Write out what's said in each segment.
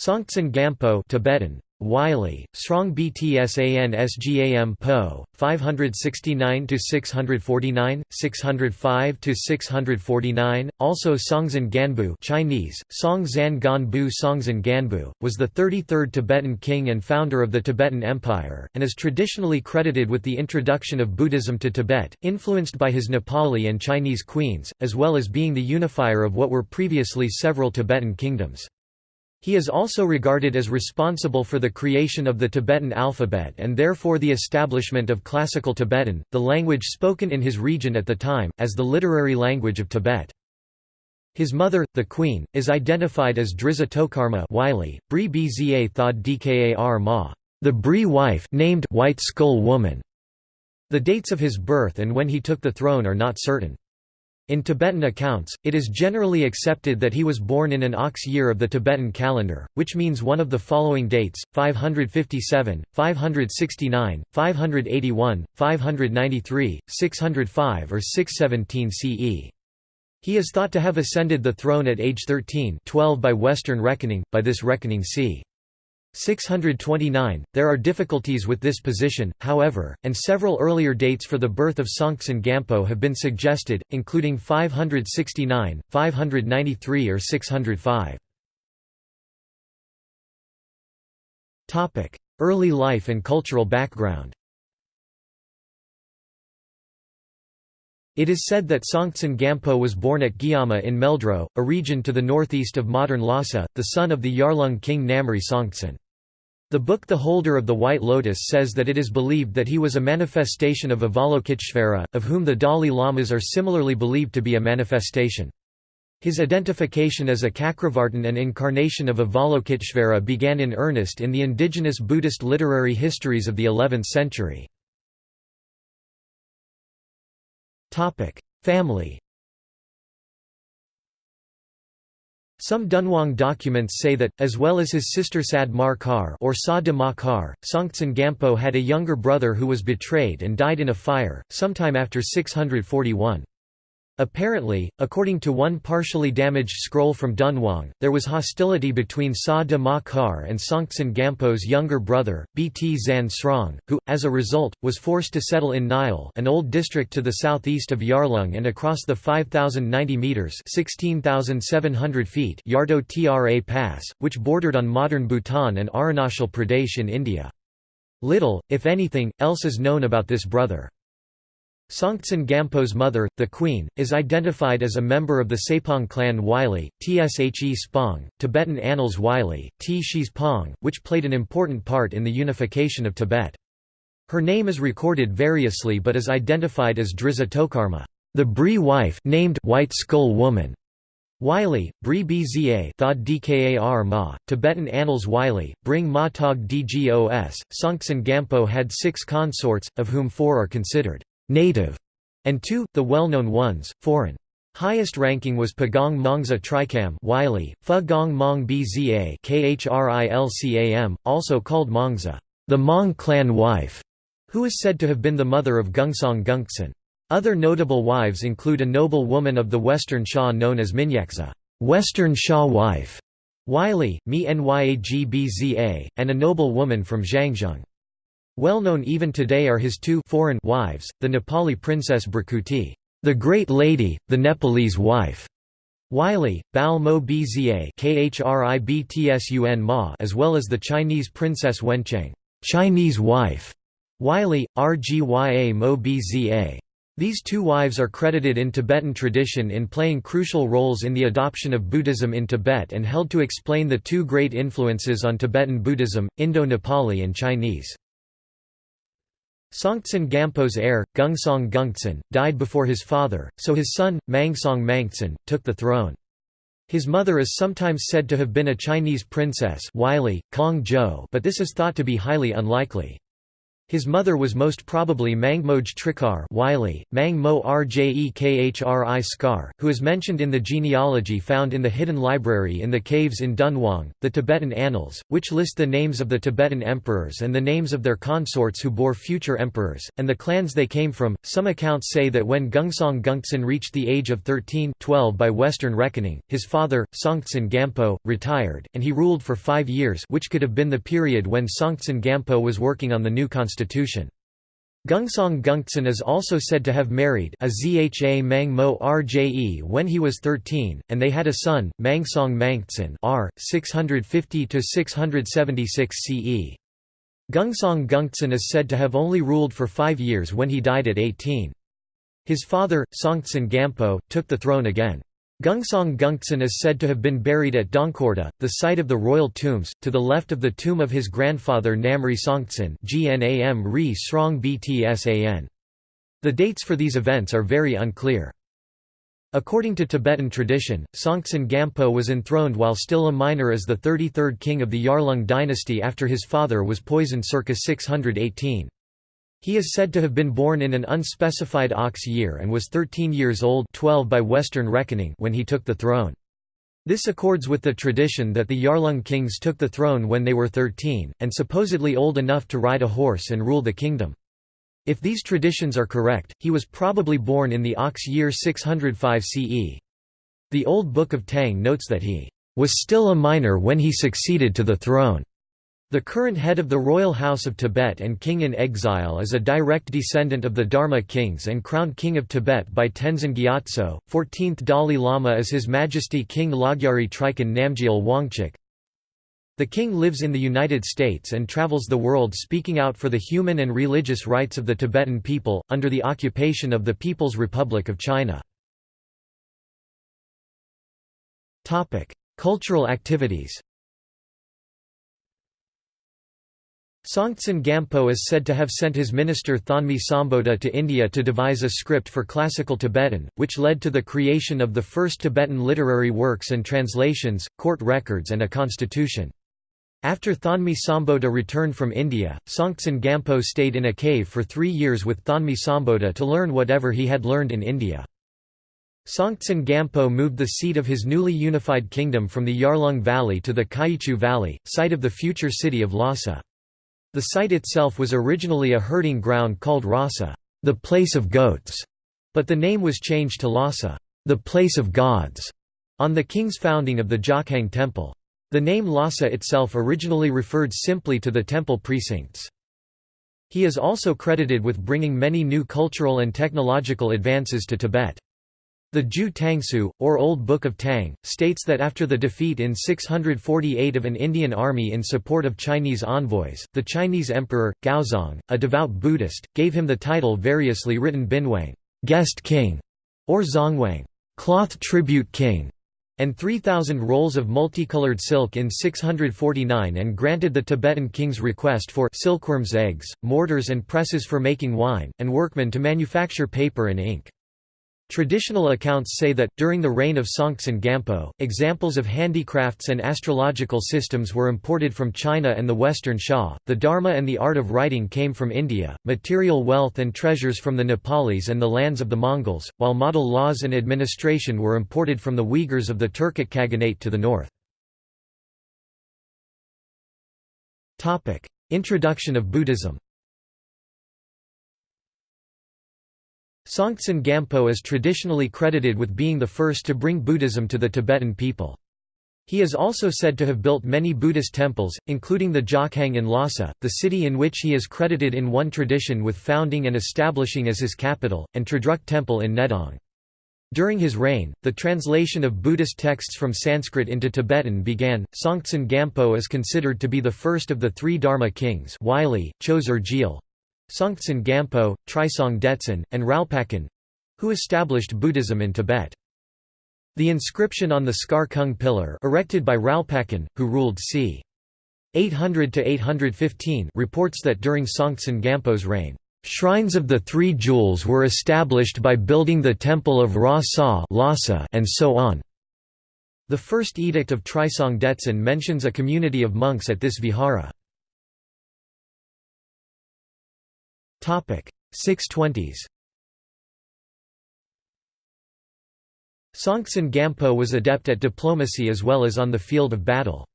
Songtsen Gampo Tibetan Wylie, Srong Btsan Sgam Po, 569 649, 605 649. Also Songtsen Ganbu Chinese, Song Ganbu Songtsen Ganbu, was the 33rd Tibetan king and founder of the Tibetan Empire, and is traditionally credited with the introduction of Buddhism to Tibet, influenced by his Nepali and Chinese queens, as well as being the unifier of what were previously several Tibetan kingdoms. He is also regarded as responsible for the creation of the Tibetan alphabet and therefore the establishment of Classical Tibetan, the language spoken in his region at the time, as the literary language of Tibet. His mother, the queen, is identified as Drizha Tokarma Wylie, Bri Bza Thod Dkar Ma, the Bri wife named White Skull Woman. The dates of his birth and when he took the throne are not certain. In Tibetan accounts, it is generally accepted that he was born in an ox year of the Tibetan calendar, which means one of the following dates, 557, 569, 581, 593, 605 or 617 CE. He is thought to have ascended the throne at age 13 12 by Western reckoning, by this reckoning c. 629. There are difficulties with this position, however, and several earlier dates for the birth of Songtsen Gampo have been suggested, including 569, 593 or 605. Early life and cultural background It is said that Songtsen Gampo was born at Gyama in Meldro, a region to the northeast of modern Lhasa, the son of the Yarlung king Namri Songtsen. The book The Holder of the White Lotus says that it is believed that he was a manifestation of Avalokiteshvara, of whom the Dalai Lamas are similarly believed to be a manifestation. His identification as a Cakravartin and incarnation of Avalokiteshvara began in earnest in the indigenous Buddhist literary histories of the 11th century. Family Some Dunhuang documents say that, as well as his sister Sad Mar Kar or Sa de Ma Kar, Songtsen Gampo had a younger brother who was betrayed and died in a fire, sometime after 641. Apparently, according to one partially damaged scroll from Dunhuang, there was hostility between Sa de Ma Kar and Songtsen Gampo's younger brother, Bt Zan Srong, who, as a result, was forced to settle in Nyal an old district to the southeast of Yarlung and across the 5,090 metres 16,700 feet Yardo Tra Pass, which bordered on modern Bhutan and Arunachal Pradesh in India. Little, if anything, else is known about this brother. Songtsen Gampo's mother, the queen, is identified as a member of the Sepong clan Wylie, Tshe Spong, Tibetan Annals Wylie, T. Shis Pong, which played an important part in the unification of Tibet. Her name is recorded variously but is identified as Drizha Tokarma, the Bri wife named White Skull Woman. Wylie, Bri Bza Thod Dkar Ma, Tibetan Annals Wylie, Bring Ma Tog Dgos, Songtsen Gampo had six consorts, of whom four are considered native, and two, the well-known ones, foreign. Highest ranking was Pagong Mongza Trikam Wylie, Pha Gong Mong Bza Khrilcam, also called Mongza, the Mong clan wife, who is said to have been the mother of Gungsong Gungtsen. Other notable wives include a noble woman of the Western Sha known as Minyakza, Western Sha wife, Wylie, Mi Nyag and a noble woman from Zhangzhung. Well known even today are his two foreign wives, the Nepali princess Bhrikuti, the Great Lady, the Nepalese wife, Wylie, Bao Mo Bza Ma as well as the Chinese princess Wencheng, Chinese wife, Wylie, Rgya Mo Bza. These two wives are credited in Tibetan tradition in playing crucial roles in the adoption of Buddhism in Tibet and held to explain the two great influences on Tibetan Buddhism, Indo-Nepali and Chinese. Songtsen Gampo's heir, Gungsong Gungtsen, died before his father, so his son, Mangsong Mangtsen, took the throne. His mother is sometimes said to have been a Chinese princess but this is thought to be highly unlikely. His mother was most probably Mangmoj Trikar Wylie, Mang Mo Rjekkhri Skar, who is mentioned in the genealogy found in the hidden library in the caves in Dunhuang, the Tibetan Annals, which list the names of the Tibetan emperors and the names of their consorts who bore future emperors, and the clans they came from. Some accounts say that when Gungsong Gungtsen reached the age of 13 12 by Western reckoning, his father, Songtsen Gampo, retired, and he ruled for five years which could have been the period when Songtsen Gampo was working on the new constitution constitution. Gungsong Gungtsen is also said to have married a Zha Mang Mo Rje when he was 13, and they had a son, Mangsong Mangtsen r. 650–676 CE. Gungsong Gungtsen is said to have only ruled for five years when he died at 18. His father, Songtsen Gampo, took the throne again. Gungsong Gungtsen is said to have been buried at Dongkorda, the site of the royal tombs, to the left of the tomb of his grandfather Namri Songtsen The dates for these events are very unclear. According to Tibetan tradition, Songtsen Gampo was enthroned while still a minor as the 33rd king of the Yarlung dynasty after his father was poisoned circa 618. He is said to have been born in an unspecified ox year and was 13 years old 12 by Western reckoning when he took the throne. This accords with the tradition that the Yarlung kings took the throne when they were 13, and supposedly old enough to ride a horse and rule the kingdom. If these traditions are correct, he was probably born in the ox year 605 CE. The Old Book of Tang notes that he was still a minor when he succeeded to the throne. The current head of the royal house of Tibet and king in exile is a direct descendant of the Dharma kings and crowned king of Tibet by Tenzin Gyatso. 14th Dalai Lama is His Majesty King Lodgyari Trikon Namgyal Wangchuk. The king lives in the United States and travels the world speaking out for the human and religious rights of the Tibetan people, under the occupation of the People's Republic of China. Cultural activities Songtsen Gampo is said to have sent his minister Thonmi Sambhota to India to devise a script for classical Tibetan, which led to the creation of the first Tibetan literary works and translations, court records and a constitution. After Thonmi Sambhota returned from India, Songtsen Gampo stayed in a cave for three years with Thonmi Sambhota to learn whatever he had learned in India. Songtsen Gampo moved the seat of his newly unified kingdom from the Yarlung Valley to the Kyichu Valley, site of the future city of Lhasa. The site itself was originally a herding ground called Rasa, the place of goats, but the name was changed to Lhasa, the place of gods, on the king's founding of the Jokhang temple. The name Lhasa itself originally referred simply to the temple precincts. He is also credited with bringing many new cultural and technological advances to Tibet. The Ju Tangsu, or Old Book of Tang, states that after the defeat in 648 of an Indian army in support of Chinese envoys, the Chinese emperor, Gaozong, a devout Buddhist, gave him the title variously written Binwang guest king", or Zongwang cloth tribute king", and 3,000 rolls of multicolored silk in 649 and granted the Tibetan king's request for silkworms' eggs, mortars and presses for making wine, and workmen to manufacture paper and ink. Traditional accounts say that, during the reign of Songtsen Gampo, examples of handicrafts and astrological systems were imported from China and the Western Sha, the Dharma and the art of writing came from India, material wealth and treasures from the Nepalis and the lands of the Mongols, while model laws and administration were imported from the Uyghurs of the Turkic Khaganate to the north. Introduction of Buddhism Songtsen Gampo is traditionally credited with being the first to bring Buddhism to the Tibetan people. He is also said to have built many Buddhist temples, including the Jokhang in Lhasa, the city in which he is credited in one tradition with founding and establishing as his capital, and Tredruk Temple in Nedong. During his reign, the translation of Buddhist texts from Sanskrit into Tibetan began. Songtsen Gampo is considered to be the first of the three Dharma kings Wylie, Choser Gyal, Songtsen Gampo, Trisong Detsen, and Ralpakan—who established Buddhism in Tibet. The inscription on the Skar Kung pillar erected by Ralpakan, who ruled c. 800–815 reports that during Songtsen Gampo's reign, "...shrines of the Three Jewels were established by building the temple of Ra Sa and so on." The first edict of Trisong Detsen mentions a community of monks at this vihara. 620s Songtsen Gampo was adept at diplomacy as well as on the field of battle.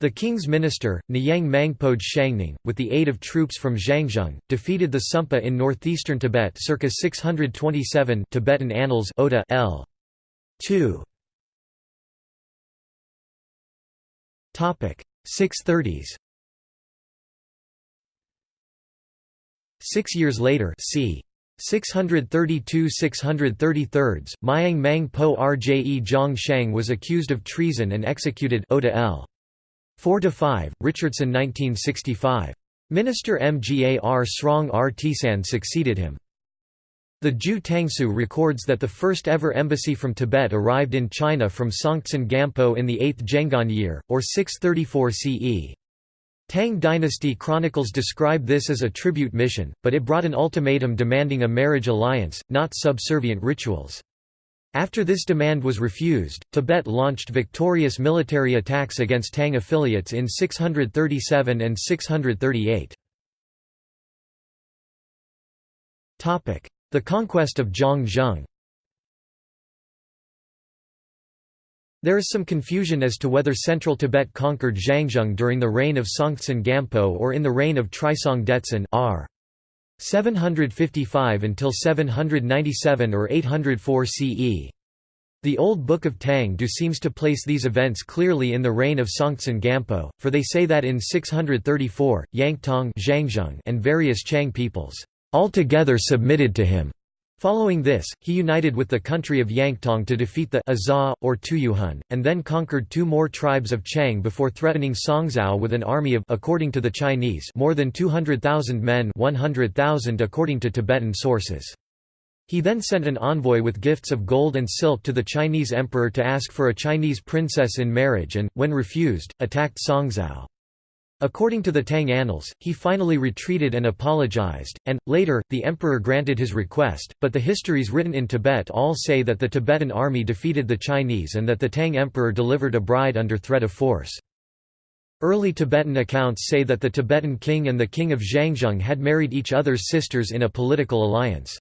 The king's minister, Nyang Mangpoj Shangning, with the aid of troops from Zhangzhung, defeated the Sumpa in northeastern Tibet circa 627 Tibetan Annals Oda L. 2. 630s Six years later c. 632–633, Myang Mang Po Rje Zhang Shang was accused of treason and executed Oda L. 4–5, Richardson 1965. Minister Mgar Srong R. Tisan succeeded him. The Ju Tangsu records that the first ever embassy from Tibet arrived in China from Songtsen Gampo in the 8th Zhenguan year, or 634 CE. Tang dynasty chronicles describe this as a tribute mission, but it brought an ultimatum demanding a marriage alliance, not subservient rituals. After this demand was refused, Tibet launched victorious military attacks against Tang affiliates in 637 and 638. The conquest of Zhang There is some confusion as to whether central Tibet conquered Zhangzhung during the reign of Songtsen Gampo or in the reign of Trisong Detsen r. 755 until 797 or 804 CE. The Old Book of Tang Do seems to place these events clearly in the reign of Songtsen Gampo, for they say that in 634, Yangtong and various Chang peoples altogether submitted to him. Following this, he united with the country of Yangtong to defeat the Azha, or Tuyuhun, and then conquered two more tribes of Chang before threatening Songzhou with an army of according to the Chinese more than 200,000 men 100,000 according to Tibetan sources. He then sent an envoy with gifts of gold and silk to the Chinese emperor to ask for a Chinese princess in marriage and, when refused, attacked Songzhou. According to the Tang Annals, he finally retreated and apologized, and, later, the emperor granted his request, but the histories written in Tibet all say that the Tibetan army defeated the Chinese and that the Tang emperor delivered a bride under threat of force. Early Tibetan accounts say that the Tibetan king and the king of Zhangzhung had married each other's sisters in a political alliance.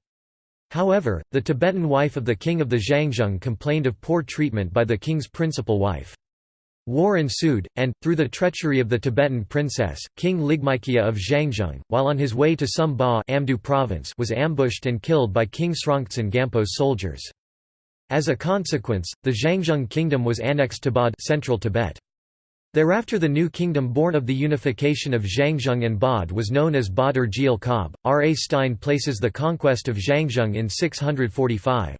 However, the Tibetan wife of the king of the Zhangzhung complained of poor treatment by the king's principal wife. War ensued, and, through the treachery of the Tibetan princess, King Ligmaikia of Zhangzhung, while on his way to Sum Ba Amdo province was ambushed and killed by King Srongtsen Gampo's soldiers. As a consequence, the Zhangzhung kingdom was annexed to Bod central Tibet. Thereafter the new kingdom born of the unification of Zhangzhung and Bod was known as Bod or Jeil Kab. R. A. Stein places the conquest of Zhangzhung in 645.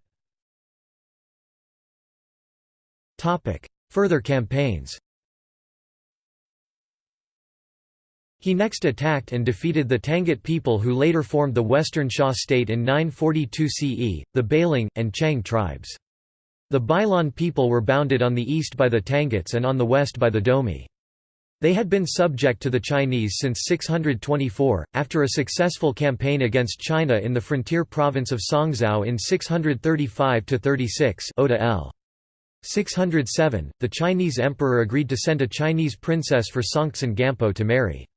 Further campaigns He next attacked and defeated the Tangut people who later formed the Western Xia state in 942 CE, the Bailing, and Chang tribes. The Bailon people were bounded on the east by the Tanguts and on the west by the Domi. They had been subject to the Chinese since 624, after a successful campaign against China in the frontier province of Songzhou in 635–36 Oda L. 607, the Chinese emperor agreed to send a Chinese princess for Songtsen Gampo to marry.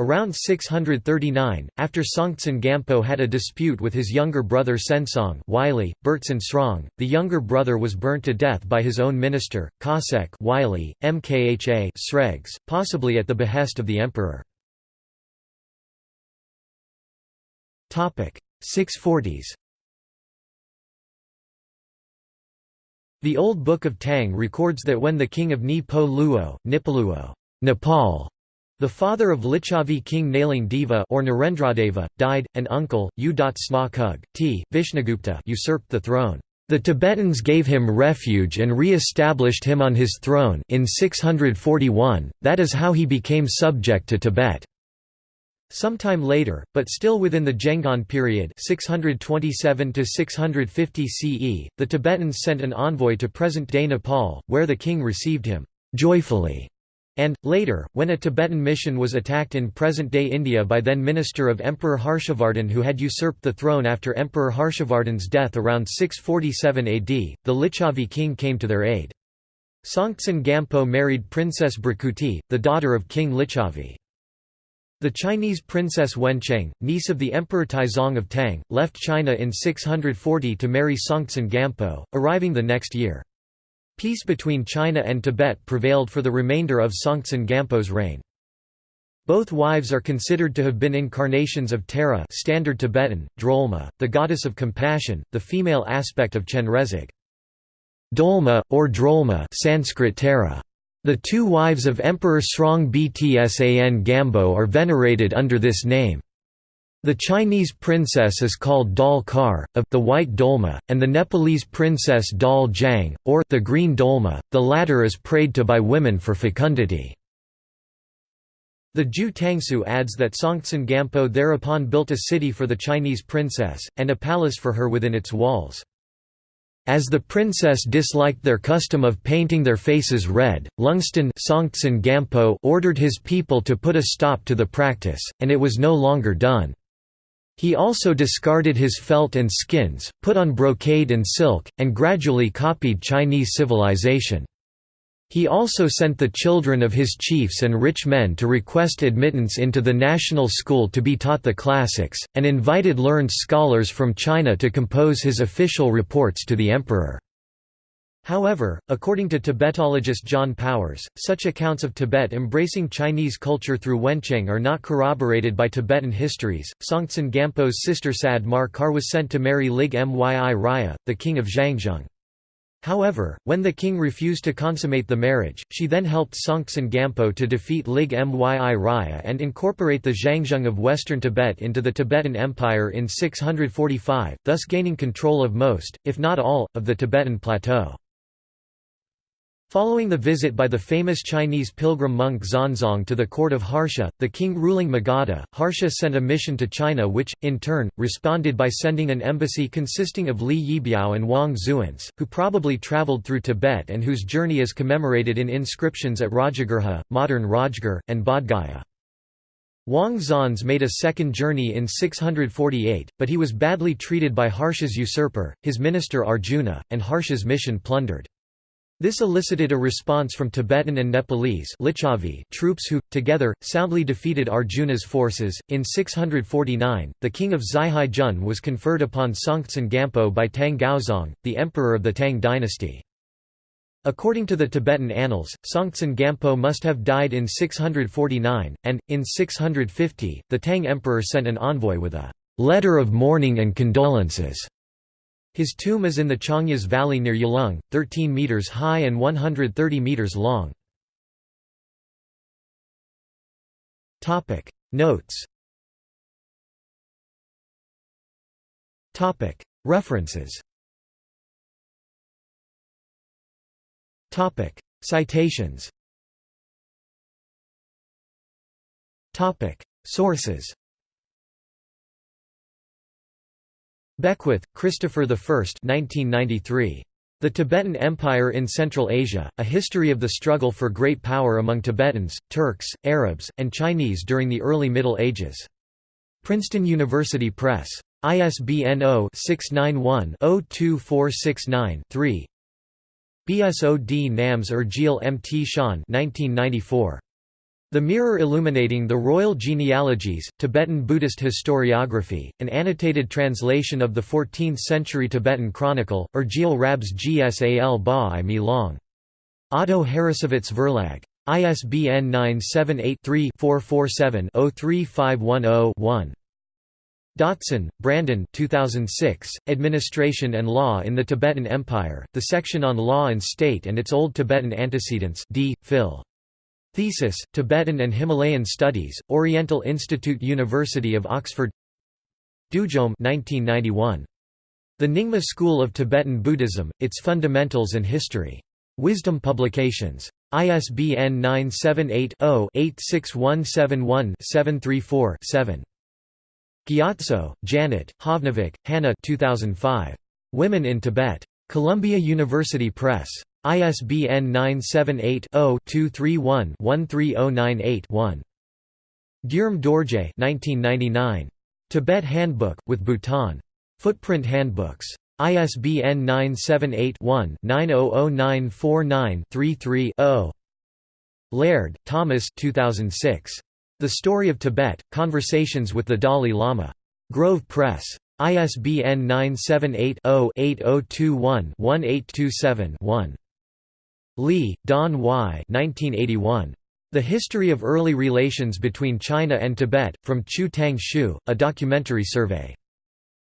Around 639, after Songtsen Gampo had a dispute with his younger brother Sensong Wylie, Burtson Srong, the younger brother was burnt to death by his own minister, Kosek Wylie, Mkha Sregs, possibly at the behest of the emperor. 640s The Old Book of Tang records that when the king of Ni-Po Luo, Nipaluo Nepal, the father of Licchavi king Naling Deva or Narendradeva, died, an uncle, U.Sna Kug, T. Vishnugupta usurped the throne. The Tibetans gave him refuge and re-established him on his throne in 641, that is how he became subject to Tibet. Sometime later, but still within the Zhenguan period 627 CE, the Tibetans sent an envoy to present-day Nepal, where the king received him «joyfully» and, later, when a Tibetan mission was attacked in present-day India by then minister of Emperor Harshavardhan who had usurped the throne after Emperor Harshavardhan's death around 647 AD, the Lichavi king came to their aid. Songtsen Gampo married Princess Bhrikuti, the daughter of King Licchavi. The Chinese princess Wencheng, niece of the Emperor Taizong of Tang, left China in 640 to marry Songtsen Gampo, arriving the next year. Peace between China and Tibet prevailed for the remainder of Songtsen Gampo's reign. Both wives are considered to have been incarnations of Tara standard Tibetan, Drolma, the goddess of compassion, the female aspect of Chenrezig. Dolma, or Drolma Sanskrit Tara the two wives of Emperor Srong Btsan Gampo are venerated under this name. The Chinese princess is called Dal Kar, of the White Dolma, and the Nepalese princess Dal Jang, or the Green Dolma, the latter is prayed to by women for fecundity. The Ju Tangsu adds that Songtsen Gampo thereupon built a city for the Chinese princess, and a palace for her within its walls. As the princess disliked their custom of painting their faces red, Lungstan Gampo ordered his people to put a stop to the practice, and it was no longer done. He also discarded his felt and skins, put on brocade and silk, and gradually copied Chinese civilization. He also sent the children of his chiefs and rich men to request admittance into the national school to be taught the classics, and invited learned scholars from China to compose his official reports to the emperor. However, according to Tibetologist John Powers, such accounts of Tibet embracing Chinese culture through Wencheng are not corroborated by Tibetan histories. Songtsen Gampo's sister Sad Mar Kar was sent to marry Lig Myi Raya, the king of Zhangzhung. However, when the king refused to consummate the marriage, she then helped Songtsen Gampo to defeat Lig Myi Raya and incorporate the Zhangzhung of western Tibet into the Tibetan Empire in 645, thus gaining control of most, if not all, of the Tibetan plateau. Following the visit by the famous Chinese pilgrim monk Xuanzang to the court of Harsha, the king ruling Magadha, Harsha sent a mission to China which, in turn, responded by sending an embassy consisting of Li Yibiao and Wang Xuance, who probably travelled through Tibet and whose journey is commemorated in inscriptions at Rajagriha, modern Rajgir, and Bodhgaya. Wang Xuance made a second journey in 648, but he was badly treated by Harsha's usurper, his minister Arjuna, and Harsha's mission plundered. This elicited a response from Tibetan and Nepalese troops who, together, soundly defeated Arjuna's forces. In 649, the king of Zhihai Jun was conferred upon Songtsen Gampo by Tang Gaozong, the emperor of the Tang dynasty. According to the Tibetan annals, Songtsen Gampo must have died in 649, and, in 650, the Tang emperor sent an envoy with a letter of mourning and condolences his tomb is in the Changyas Valley near Yulung, 13 meters high and 130 meters long. Topic. Notes. Topic. References. Topic. Citations. Topic. Sources Beckwith, Christopher I 1993. The Tibetan Empire in Central Asia, A History of the Struggle for Great Power Among Tibetans, Turks, Arabs, and Chinese During the Early Middle Ages. Princeton University Press. ISBN 0-691-02469-3 BSOD NAMS Urgil M. T. Shan 1994. The Mirror Illuminating the Royal Genealogies, Tibetan Buddhist Historiography, an annotated translation of the 14th-century Tibetan Chronicle, Urgil Rabs Gsal Ba i Mi Long. Otto Harrassowitz Verlag. ISBN 978-3-447-03510-1. Dotson, Brandon 2006, Administration and Law in the Tibetan Empire, the section on Law and State and its Old Tibetan Antecedents D. Phil. Thesis, Tibetan and Himalayan Studies, Oriental Institute University of Oxford Dudjom 1991. The Nyingma School of Tibetan Buddhism, Its Fundamentals and History. Wisdom Publications. ISBN 978-0-86171-734-7. Gyatso, Janet, Havnevik, Hannah 2005. Women in Tibet. Columbia University Press. ISBN 978-0-231-13098-1. Gyurme Dorje 1999. Tibet Handbook, with Bhutan. Footprint Handbooks. ISBN 978-1-900949-33-0. Laird, Thomas 2006. The The Story of Tibet, Conversations with the Dalai Lama. Grove Press. ISBN 978-0-8021-1827-1. Lee, Don Y. 1981. The History of Early Relations Between China and Tibet, from Chu Tang Shu, a documentary survey.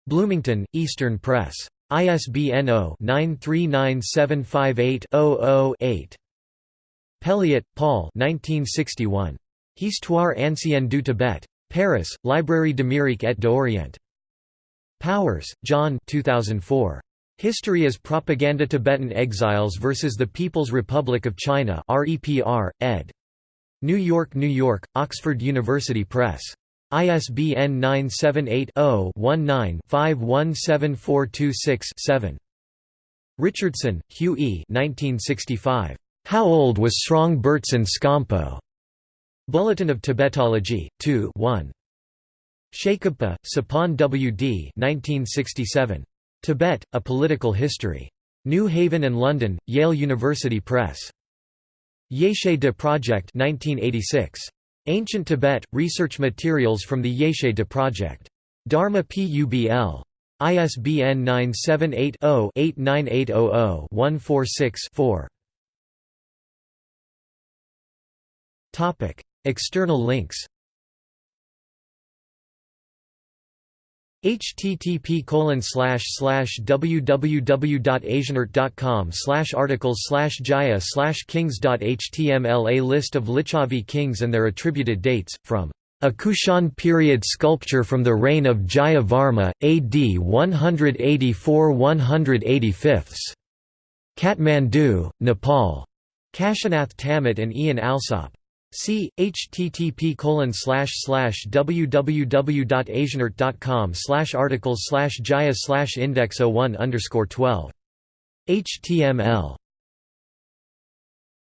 Bloomington, Eastern Press. ISBN 0-939758-00-8. Pelliot, Paul 1961. Histoire ancienne du Tibet. Paris, Librairie d'Amérique et d'Orient. Powers, John 2004. History as Propaganda Tibetan Exiles versus the People's Republic of China REPR, ed. New York, New York, Oxford University Press. ISBN 978-0-19-517426-7. Richardson, Hugh E. 1965. How Old Was Srong Burtsen Scompo? Bulletin of Tibetology, 2 1. Shakabpa, Sapon W. D. 1967. Tibet, A Political History. New Haven and London, Yale University Press. Yeshe de Project 1986. Ancient Tibet, Research Materials from the Yeshe de Project. Dharma Publ. ISBN 978-0-89800-146-4. External links http colon slash slash www.asianart.com slash articles slash jaya slash kings.html A list of Lichavi kings and their attributed dates, from a Kushan period sculpture from the reign of Jaya Varma, AD 184–185. Kathmandu, Nepal. Kashinath Tamot and Ian Alsop. See http www.asianart.com articles slash jaya slash index 01 12. HTML